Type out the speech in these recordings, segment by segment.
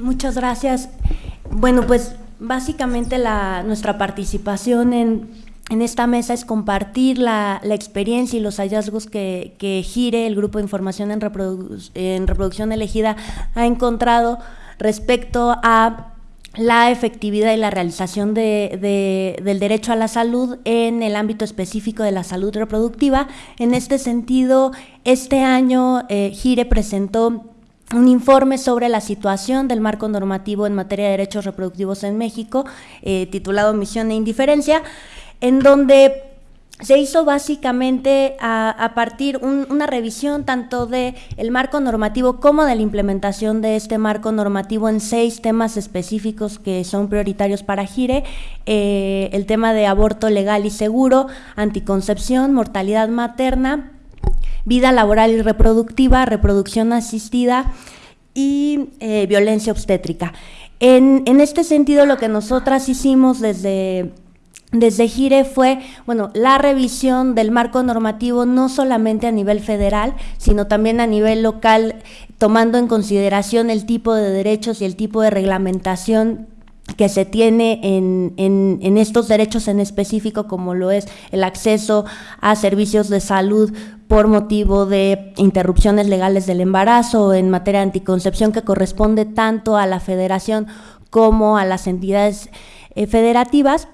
Muchas gracias. Bueno, pues básicamente la, nuestra participación en, en esta mesa es compartir la, la experiencia y los hallazgos que, que, GIRE, el Grupo de Información en, Reprodu en Reproducción Elegida, ha encontrado respecto a la efectividad y la realización de, de, del derecho a la salud en el ámbito específico de la salud reproductiva. En este sentido, este año eh, GIRE presentó un informe sobre la situación del marco normativo en materia de derechos reproductivos en México, eh, titulado Misión e Indiferencia, en donde se hizo básicamente a, partir un, una revisión tanto de el marco normativo como de la implementación de este marco normativo en seis temas específicos que son prioritarios para Gire, eh, el tema de aborto legal y seguro, anticoncepción, mortalidad materna, vida laboral y reproductiva, reproducción asistida y eh, violencia obstétrica. En, en, este sentido, lo que nosotras hicimos desde, desde Gire fue, bueno, la revisión del marco normativo no solamente a nivel federal, sino también a nivel local, tomando en consideración el tipo de derechos y el tipo de reglamentación que se tiene en, en, estos derechos en específico, como lo es el acceso a servicios de salud por motivo de interrupciones legales del embarazo en materia de anticoncepción, que corresponde tanto a la federación como a las entidades eh, federativas,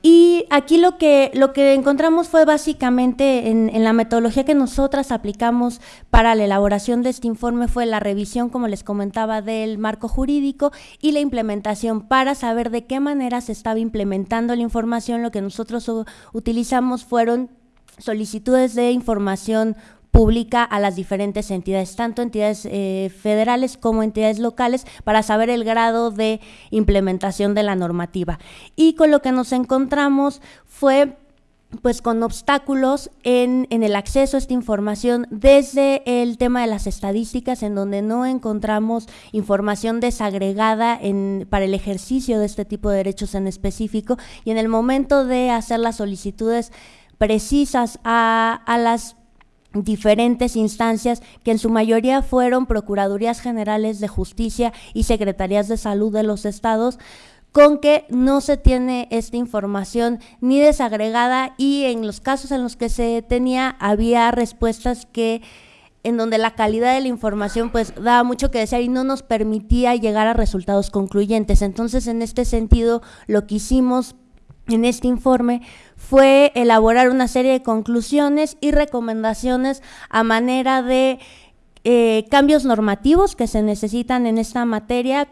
y aquí lo que, lo que encontramos fue básicamente en, en, la metodología que nosotras aplicamos para la elaboración de este informe fue la revisión, como les comentaba, del marco jurídico y la implementación para saber de qué manera se estaba implementando la información. Lo que nosotros utilizamos fueron solicitudes de información pública a las diferentes entidades, tanto entidades eh, federales como entidades locales, para saber el grado de implementación de la normativa. Y con lo que nos encontramos fue pues con obstáculos en, el acceso a esta información desde el tema de las estadísticas en donde no encontramos información desagregada en, para el ejercicio de este tipo de derechos en específico y en el momento de hacer las solicitudes precisas a las diferentes instancias que en su mayoría fueron Procuradurías Generales de Justicia y Secretarías de Salud de los estados, con que no se tiene esta información ni desagregada y en los casos en los que se tenía había respuestas que en donde la calidad de la información pues daba mucho que desear y no nos permitía llegar a resultados concluyentes. Entonces, en este sentido, lo que hicimos en este informe fue elaborar una serie de conclusiones y recomendaciones a manera de eh, cambios normativos que se necesitan en esta materia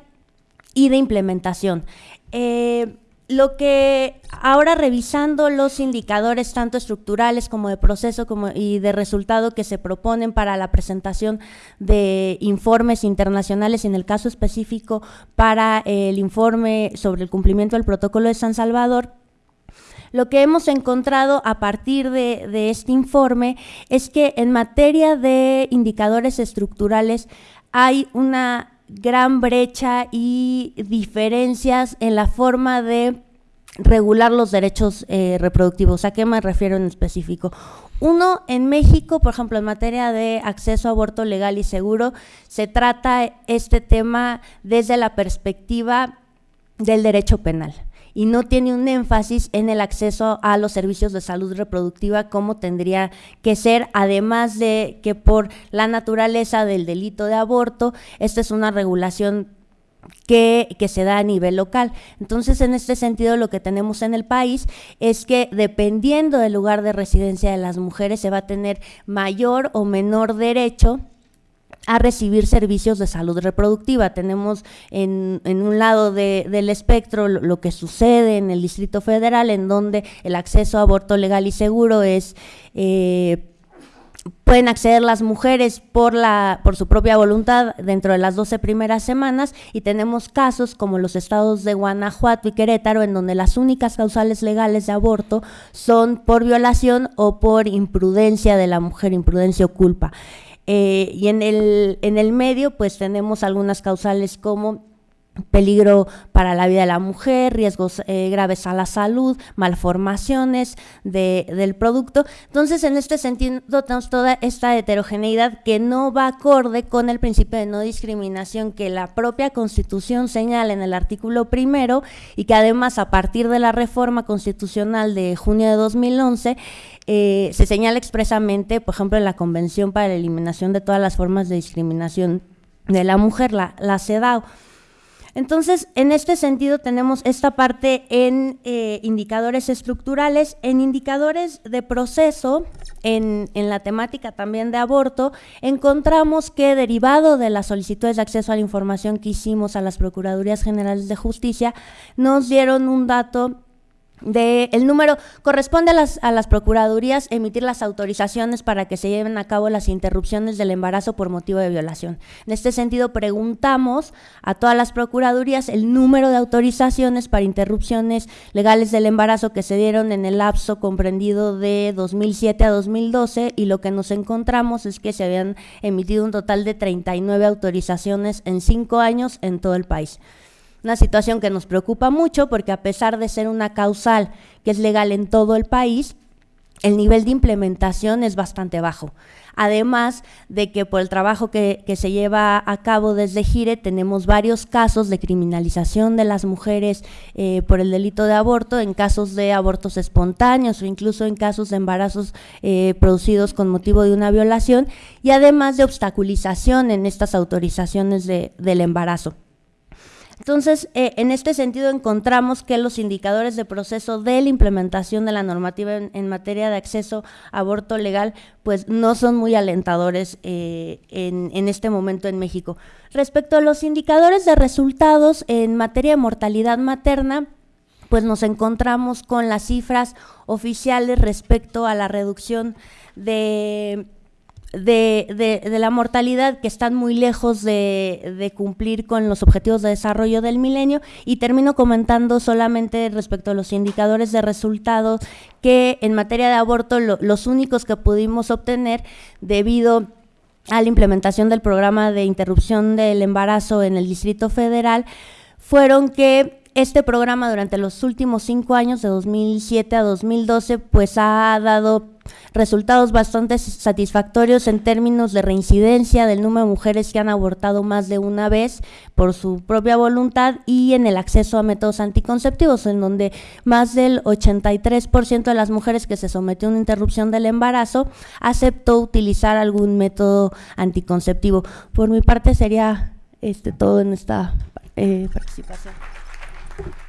y de implementación. Eh, lo que ahora revisando los indicadores tanto estructurales como de proceso y de resultado que se proponen para la presentación de informes internacionales, en el caso específico para el informe sobre el cumplimiento del protocolo de San Salvador, lo que hemos encontrado a partir de, este informe es que en materia de indicadores estructurales hay una gran brecha y diferencias en la forma de regular los derechos eh, reproductivos. ¿A qué me refiero en específico? Uno, en México, por ejemplo, en materia de acceso a aborto legal y seguro, se trata este tema desde la perspectiva del derecho penal y no tiene un énfasis en el acceso a los servicios de salud reproductiva como tendría que ser, además de que por la naturaleza del delito de aborto, esta es una regulación que, que, se da a nivel local. Entonces, en este sentido, lo que tenemos en el país es que dependiendo del lugar de residencia de las mujeres, se va a tener mayor o menor derecho a recibir servicios de salud reproductiva. Tenemos en, en un lado de, del espectro lo, que sucede en el Distrito Federal, en donde el acceso a aborto legal y seguro es... Eh, pueden acceder las mujeres por, la, por su propia voluntad dentro de las 12 primeras semanas y tenemos casos como los estados de Guanajuato y Querétaro en donde las únicas causales legales de aborto son por violación o por imprudencia de la mujer, imprudencia o culpa. Eh, y en el, en el medio, pues tenemos algunas causales como peligro para la vida de la mujer, riesgos eh, graves a la salud, malformaciones del producto. Entonces, en este sentido, tenemos toda esta heterogeneidad que no va acorde con el principio de no discriminación que la propia Constitución señala en el artículo primero y que además a partir de la reforma constitucional de junio de 2011 eh, se señala expresamente, por ejemplo, en la Convención para la Eliminación de todas las formas de discriminación de la mujer, la, la CEDAW. Entonces, en este sentido tenemos esta parte en eh, indicadores estructurales, en indicadores de proceso, en, en, la temática también de aborto, encontramos que derivado de las solicitudes de acceso a la información que hicimos a las Procuradurías Generales de Justicia, nos dieron un dato el número corresponde a las, a las procuradurías emitir las autorizaciones para que se lleven a cabo las interrupciones del embarazo por motivo de violación. En este sentido, preguntamos a todas las procuradurías el número de autorizaciones para interrupciones legales del embarazo que se dieron en el lapso comprendido de 2007 a 2012 y lo que nos encontramos es que se habían emitido un total de 39 autorizaciones en cinco años en todo el país. Una situación que nos preocupa mucho porque a pesar de ser una causal que es legal en todo el país, el nivel de implementación es bastante bajo. Además de que por el trabajo que, se lleva a cabo desde Gire tenemos varios casos de criminalización de las mujeres eh, por el delito de aborto, en casos de abortos espontáneos o incluso en casos de embarazos eh, producidos con motivo de una violación y además de obstaculización en estas autorizaciones del embarazo. Entonces, eh, en este sentido encontramos que los indicadores de proceso de la implementación de la normativa en, materia de acceso a aborto legal, pues no son muy alentadores eh, en, en, este momento en México. Respecto a los indicadores de resultados en materia de mortalidad materna, pues nos encontramos con las cifras oficiales respecto a la reducción de de, de, la mortalidad que están muy lejos de, de, cumplir con los objetivos de desarrollo del milenio. Y termino comentando solamente respecto a los indicadores de resultados que en materia de aborto los únicos que pudimos obtener debido a la implementación del programa de interrupción del embarazo en el Distrito Federal fueron que este programa durante los últimos cinco años, de 2007 a 2012, pues ha dado resultados bastante satisfactorios en términos de reincidencia del número de mujeres que han abortado más de una vez por su propia voluntad y en el acceso a métodos anticonceptivos, en donde más del 83% de las mujeres que se sometió a una interrupción del embarazo aceptó utilizar algún método anticonceptivo. Por mi parte sería este todo en esta eh, participación. you.